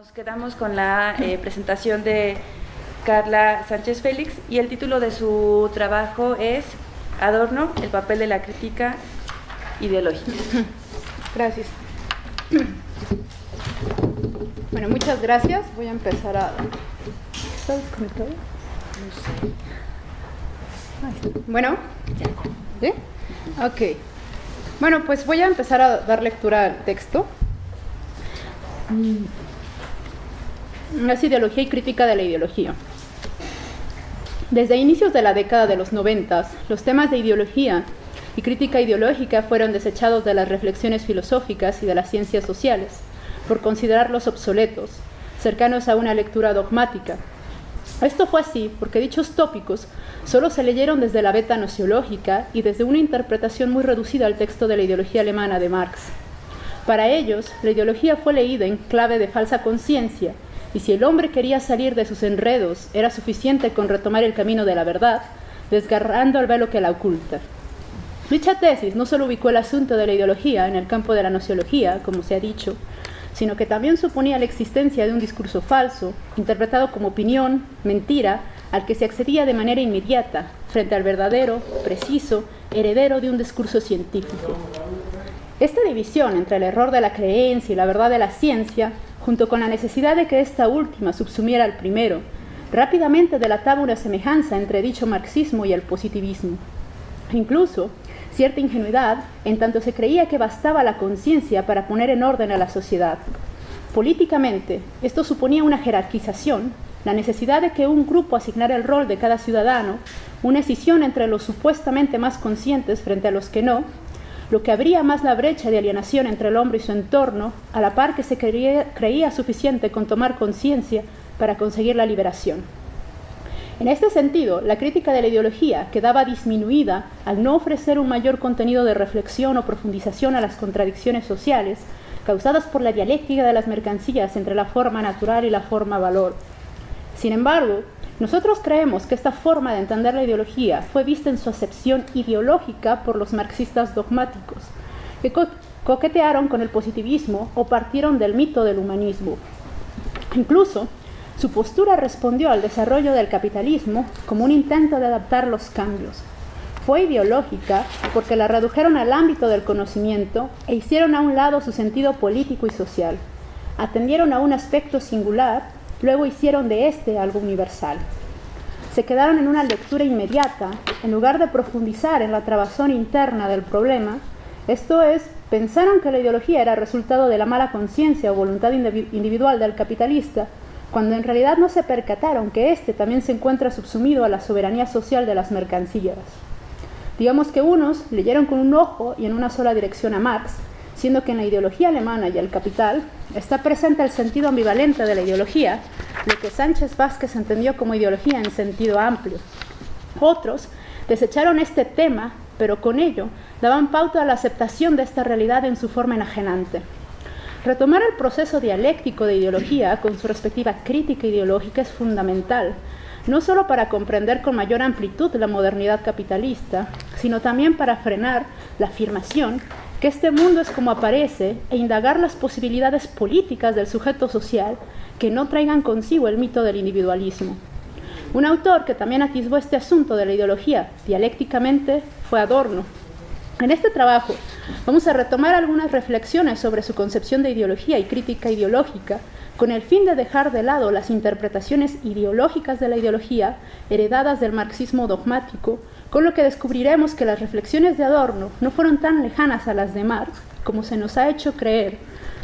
Nos quedamos con la eh, presentación de Carla Sánchez Félix y el título de su trabajo es Adorno, el papel de la crítica ideológica. Gracias. Bueno, muchas gracias. Voy a empezar a... ¿Está desconectado? No sé. Bueno. ¿Sí? Ok. Bueno, pues voy a empezar a dar lectura al texto. Es ideología y crítica de la ideología. Desde inicios de la década de los noventas, los temas de ideología y crítica ideológica fueron desechados de las reflexiones filosóficas y de las ciencias sociales, por considerarlos obsoletos, cercanos a una lectura dogmática. Esto fue así porque dichos tópicos solo se leyeron desde la beta nociológica y desde una interpretación muy reducida al texto de la ideología alemana de Marx. Para ellos, la ideología fue leída en clave de falsa conciencia y si el hombre quería salir de sus enredos, era suficiente con retomar el camino de la verdad, desgarrando el velo que la oculta. Dicha tesis no solo ubicó el asunto de la ideología en el campo de la nociología, como se ha dicho, sino que también suponía la existencia de un discurso falso, interpretado como opinión, mentira, al que se accedía de manera inmediata, frente al verdadero, preciso, heredero de un discurso científico. Esta división entre el error de la creencia y la verdad de la ciencia junto con la necesidad de que esta última subsumiera al primero, rápidamente delataba una semejanza entre dicho marxismo y el positivismo. Incluso cierta ingenuidad en tanto se creía que bastaba la conciencia para poner en orden a la sociedad. Políticamente, esto suponía una jerarquización, la necesidad de que un grupo asignara el rol de cada ciudadano, una escisión entre los supuestamente más conscientes frente a los que no, lo que abría más la brecha de alienación entre el hombre y su entorno, a la par que se creía, suficiente con tomar conciencia para conseguir la liberación. En este sentido, la crítica de la ideología quedaba disminuida al no ofrecer un mayor contenido de reflexión o profundización a las contradicciones sociales causadas por la dialéctica de las mercancías entre la forma natural y la forma valor. Sin embargo, nosotros creemos que esta forma de entender la ideología fue vista en su acepción ideológica por los marxistas dogmáticos, que coquetearon con el positivismo o partieron del mito del humanismo. Incluso, su postura respondió al desarrollo del capitalismo como un intento de adaptar los cambios. Fue ideológica porque la redujeron al ámbito del conocimiento e hicieron a un lado su sentido político y social. Atendieron a un aspecto singular Luego hicieron de este algo universal. Se quedaron en una lectura inmediata, en lugar de profundizar en la trabazón interna del problema, esto es, pensaron que la ideología era resultado de la mala conciencia o voluntad individual del capitalista, cuando en realidad no se percataron que éste también se encuentra subsumido a la soberanía social de las mercancías. Digamos que unos leyeron con un ojo y en una sola dirección a Marx, siendo que en la ideología alemana y el capital está presente el sentido ambivalente de la ideología, lo que Sánchez Vázquez entendió como ideología en sentido amplio. Otros desecharon este tema, pero con ello daban pauta a la aceptación de esta realidad en su forma enajenante. Retomar el proceso dialéctico de ideología con su respectiva crítica ideológica es fundamental, no solo para comprender con mayor amplitud la modernidad capitalista, sino también para frenar la afirmación que este mundo es como aparece e indagar las posibilidades políticas del sujeto social que no traigan consigo el mito del individualismo. Un autor que también atisbó este asunto de la ideología dialécticamente fue Adorno. En este trabajo vamos a retomar algunas reflexiones sobre su concepción de ideología y crítica ideológica con el fin de dejar de lado las interpretaciones ideológicas de la ideología heredadas del marxismo dogmático con lo que descubriremos que las reflexiones de Adorno no fueron tan lejanas a las de Marx como se nos ha hecho creer.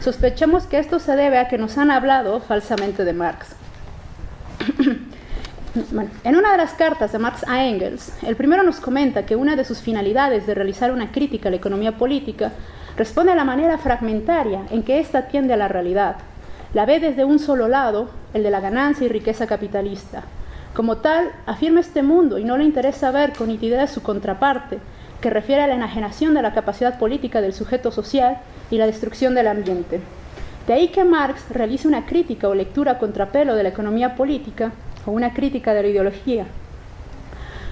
Sospechamos que esto se debe a que nos han hablado falsamente de Marx. en una de las cartas de Marx a Engels, el primero nos comenta que una de sus finalidades de realizar una crítica a la economía política responde a la manera fragmentaria en que ésta atiende a la realidad. La ve desde un solo lado, el de la ganancia y riqueza capitalista, como tal, afirma este mundo y no le interesa ver con nitidez su contraparte, que refiere a la enajenación de la capacidad política del sujeto social y la destrucción del ambiente. De ahí que Marx realice una crítica o lectura contrapelo de la economía política o una crítica de la ideología.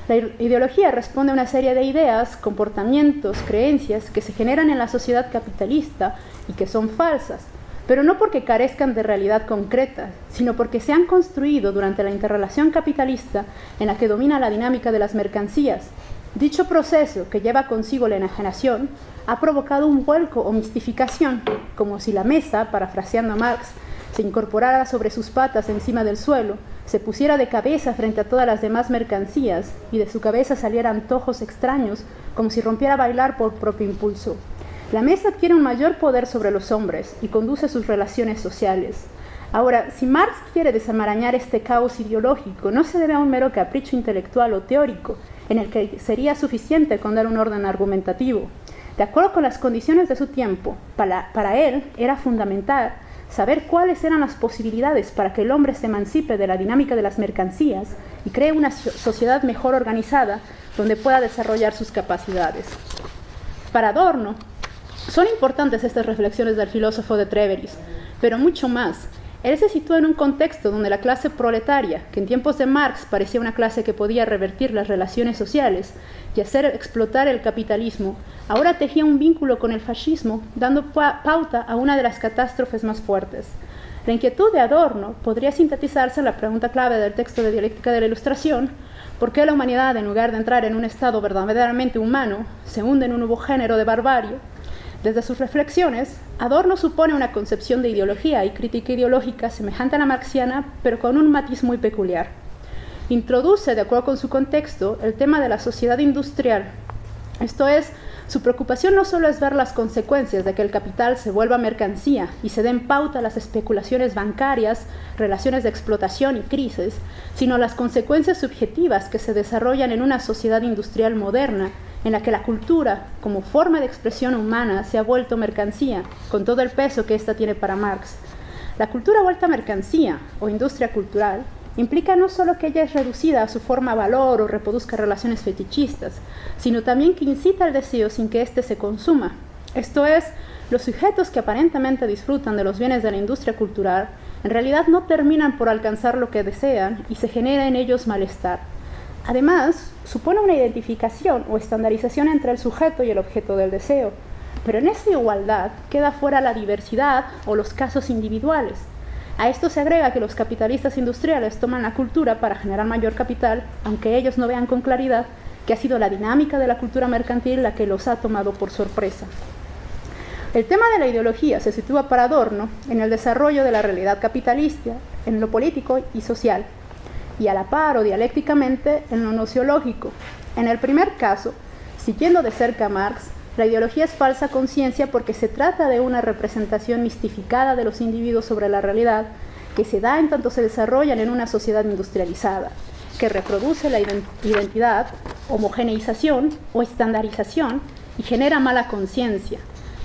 La ideología responde a una serie de ideas, comportamientos, creencias que se generan en la sociedad capitalista y que son falsas, pero no porque carezcan de realidad concreta, sino porque se han construido durante la interrelación capitalista en la que domina la dinámica de las mercancías. Dicho proceso, que lleva consigo la enajenación, ha provocado un vuelco o mistificación, como si la mesa, parafraseando a Marx, se incorporara sobre sus patas encima del suelo, se pusiera de cabeza frente a todas las demás mercancías y de su cabeza salieran antojos extraños, como si rompiera a bailar por propio impulso. La mesa adquiere un mayor poder sobre los hombres y conduce sus relaciones sociales. Ahora, si Marx quiere desamarañar este caos ideológico, no se debe a un mero capricho intelectual o teórico, en el que sería suficiente con dar un orden argumentativo. De acuerdo con las condiciones de su tiempo, para, él era fundamental saber cuáles eran las posibilidades para que el hombre se emancipe de la dinámica de las mercancías y cree una sociedad mejor organizada donde pueda desarrollar sus capacidades. Para Adorno, son importantes estas reflexiones del filósofo de Treveris, pero mucho más. Él se sitúa en un contexto donde la clase proletaria, que en tiempos de Marx parecía una clase que podía revertir las relaciones sociales y hacer explotar el capitalismo, ahora tejía un vínculo con el fascismo, dando pauta a una de las catástrofes más fuertes. La inquietud de Adorno podría sintetizarse en la pregunta clave del texto de Dialéctica de la Ilustración, ¿por qué la humanidad, en lugar de entrar en un estado verdaderamente humano, se hunde en un nuevo género de barbarie? Desde sus reflexiones, Adorno supone una concepción de ideología y crítica ideológica semejante a la marxiana, pero con un matiz muy peculiar. Introduce, de acuerdo con su contexto, el tema de la sociedad industrial. Esto es, su preocupación no solo es ver las consecuencias de que el capital se vuelva mercancía y se den pauta a las especulaciones bancarias, relaciones de explotación y crisis, sino las consecuencias subjetivas que se desarrollan en una sociedad industrial moderna en la que la cultura, como forma de expresión humana, se ha vuelto mercancía, con todo el peso que ésta tiene para Marx. La cultura vuelta mercancía o industria cultural implica no solo que ella es reducida a su forma valor o reproduzca relaciones fetichistas, sino también que incita al deseo sin que éste se consuma. Esto es, los sujetos que aparentemente disfrutan de los bienes de la industria cultural en realidad no terminan por alcanzar lo que desean y se genera en ellos malestar. Además, supone una identificación o estandarización entre el sujeto y el objeto del deseo, pero en esa igualdad queda fuera la diversidad o los casos individuales. A esto se agrega que los capitalistas industriales toman la cultura para generar mayor capital, aunque ellos no vean con claridad que ha sido la dinámica de la cultura mercantil la que los ha tomado por sorpresa. El tema de la ideología se sitúa para Adorno en el desarrollo de la realidad capitalista, en lo político y social, y a la par o dialécticamente en lo nociológico. En el primer caso, siguiendo de cerca a Marx, la ideología es falsa conciencia porque se trata de una representación mistificada de los individuos sobre la realidad que se da en tanto se desarrollan en una sociedad industrializada, que reproduce la identidad, homogeneización o estandarización y genera mala conciencia.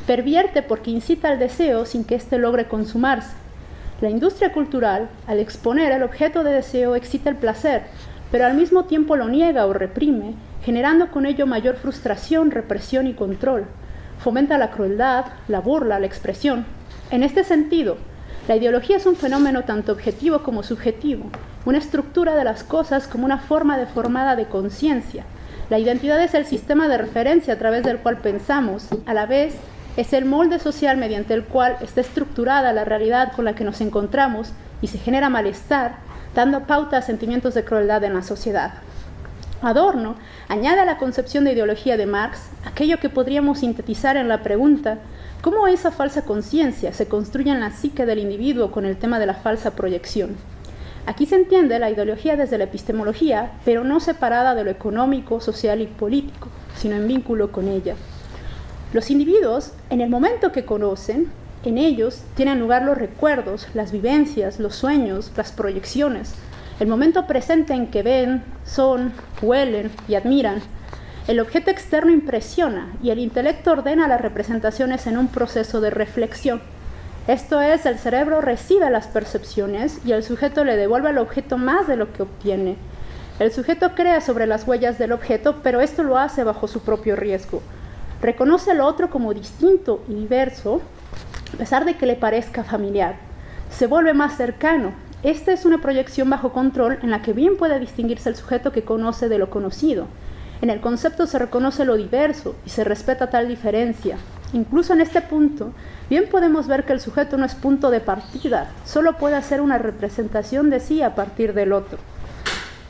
Pervierte porque incita al deseo sin que éste logre consumarse la industria cultural, al exponer el objeto de deseo, excita el placer, pero al mismo tiempo lo niega o reprime, generando con ello mayor frustración, represión y control. Fomenta la crueldad, la burla, la expresión. En este sentido, la ideología es un fenómeno tanto objetivo como subjetivo, una estructura de las cosas como una forma deformada de conciencia. La identidad es el sistema de referencia a través del cual pensamos, a la vez es el molde social mediante el cual está estructurada la realidad con la que nos encontramos y se genera malestar, dando pauta a sentimientos de crueldad en la sociedad. Adorno añade a la concepción de ideología de Marx aquello que podríamos sintetizar en la pregunta ¿cómo esa falsa conciencia se construye en la psique del individuo con el tema de la falsa proyección? Aquí se entiende la ideología desde la epistemología, pero no separada de lo económico, social y político, sino en vínculo con ella. Los individuos, en el momento que conocen, en ellos tienen lugar los recuerdos, las vivencias, los sueños, las proyecciones, el momento presente en que ven, son, huelen y admiran. El objeto externo impresiona y el intelecto ordena las representaciones en un proceso de reflexión. Esto es, el cerebro recibe las percepciones y el sujeto le devuelve al objeto más de lo que obtiene. El sujeto crea sobre las huellas del objeto, pero esto lo hace bajo su propio riesgo. Reconoce al otro como distinto y diverso, a pesar de que le parezca familiar. Se vuelve más cercano. Esta es una proyección bajo control en la que bien puede distinguirse el sujeto que conoce de lo conocido. En el concepto se reconoce lo diverso y se respeta tal diferencia. Incluso en este punto, bien podemos ver que el sujeto no es punto de partida, solo puede hacer una representación de sí a partir del otro.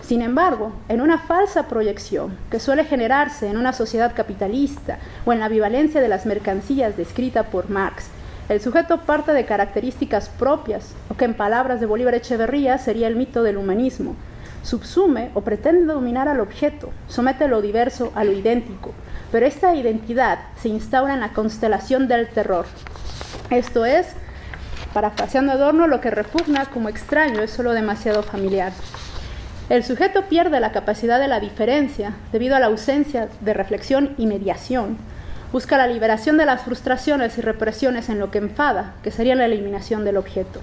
Sin embargo, en una falsa proyección que suele generarse en una sociedad capitalista o en la ambivalencia de las mercancías descrita por Marx, el sujeto parte de características propias, o que en palabras de Bolívar Echeverría sería el mito del humanismo. Subsume o pretende dominar al objeto, somete lo diverso a lo idéntico, pero esta identidad se instaura en la constelación del terror. Esto es, parafraseando Adorno, lo que repugna como extraño es solo demasiado familiar. El sujeto pierde la capacidad de la diferencia debido a la ausencia de reflexión y mediación busca la liberación de las frustraciones y represiones en lo que enfada, que sería la eliminación del objeto.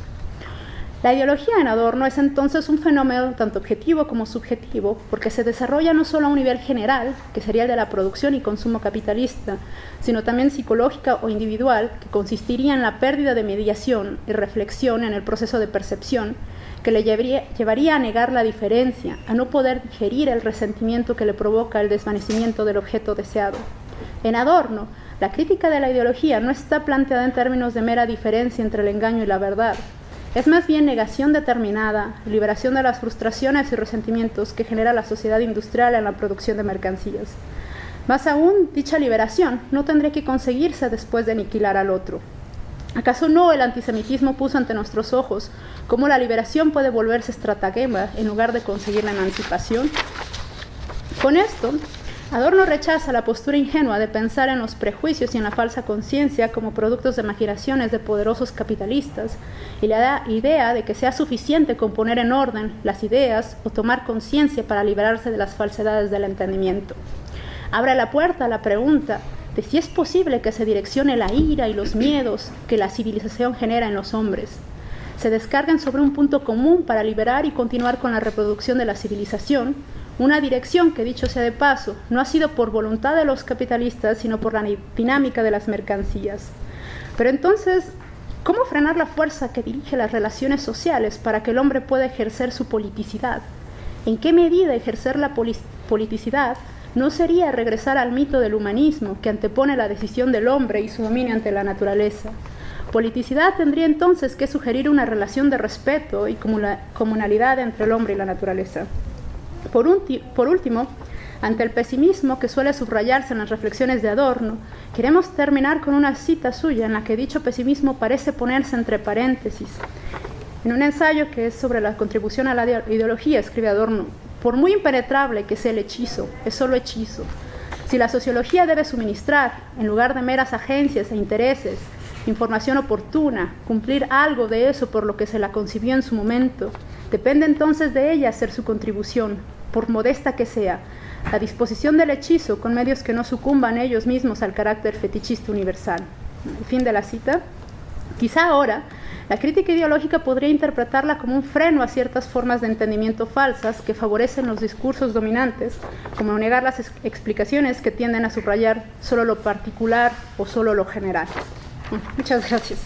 La ideología en Adorno es entonces un fenómeno tanto objetivo como subjetivo, porque se desarrolla no solo a un nivel general, que sería el de la producción y consumo capitalista, sino también psicológica o individual, que consistiría en la pérdida de mediación y reflexión en el proceso de percepción, que le llevaría, a negar la diferencia, a no poder digerir el resentimiento que le provoca el desvanecimiento del objeto deseado. En Adorno, la crítica de la ideología no está planteada en términos de mera diferencia entre el engaño y la verdad. Es más bien negación determinada, liberación de las frustraciones y resentimientos que genera la sociedad industrial en la producción de mercancías. Más aún, dicha liberación no tendría que conseguirse después de aniquilar al otro. ¿Acaso no el antisemitismo puso ante nuestros ojos cómo la liberación puede volverse estratagema en lugar de conseguir la emancipación? Con esto, Adorno rechaza la postura ingenua de pensar en los prejuicios y en la falsa conciencia como productos de imaginaciones de poderosos capitalistas y la idea de que sea suficiente con poner en orden las ideas o tomar conciencia para liberarse de las falsedades del entendimiento. Abre la puerta a la pregunta de si es posible que se direccione la ira y los miedos que la civilización genera en los hombres. Se descargan sobre un punto común para liberar y continuar con la reproducción de la civilización, una dirección que, dicho sea de paso, no ha sido por voluntad de los capitalistas, sino por la dinámica de las mercancías. Pero entonces, ¿cómo frenar la fuerza que dirige las relaciones sociales para que el hombre pueda ejercer su politicidad? ¿En qué medida ejercer la politicidad no sería regresar al mito del humanismo que antepone la decisión del hombre y su dominio ante la naturaleza? Politicidad tendría entonces que sugerir una relación de respeto y comunalidad entre el hombre y la naturaleza. Por, último, ante el pesimismo que suele subrayarse en las reflexiones de Adorno, queremos terminar con una cita suya en la que dicho pesimismo parece ponerse entre paréntesis. En un ensayo que es sobre la contribución a la ideología, escribe Adorno, por muy impenetrable que sea el hechizo, es solo hechizo. Si la sociología debe suministrar, en lugar de meras agencias e intereses, información oportuna, cumplir algo de eso por lo que se la concibió en su momento, depende entonces de ella hacer su contribución, por modesta que sea, la disposición del hechizo con medios que no sucumban ellos mismos al carácter fetichista universal. Fin de la cita. Quizá ahora la crítica ideológica podría interpretarla como un freno a ciertas formas de entendimiento falsas que favorecen los discursos dominantes, como negar las explicaciones que tienden a subrayar solo lo particular o solo lo general. Muchas gracias.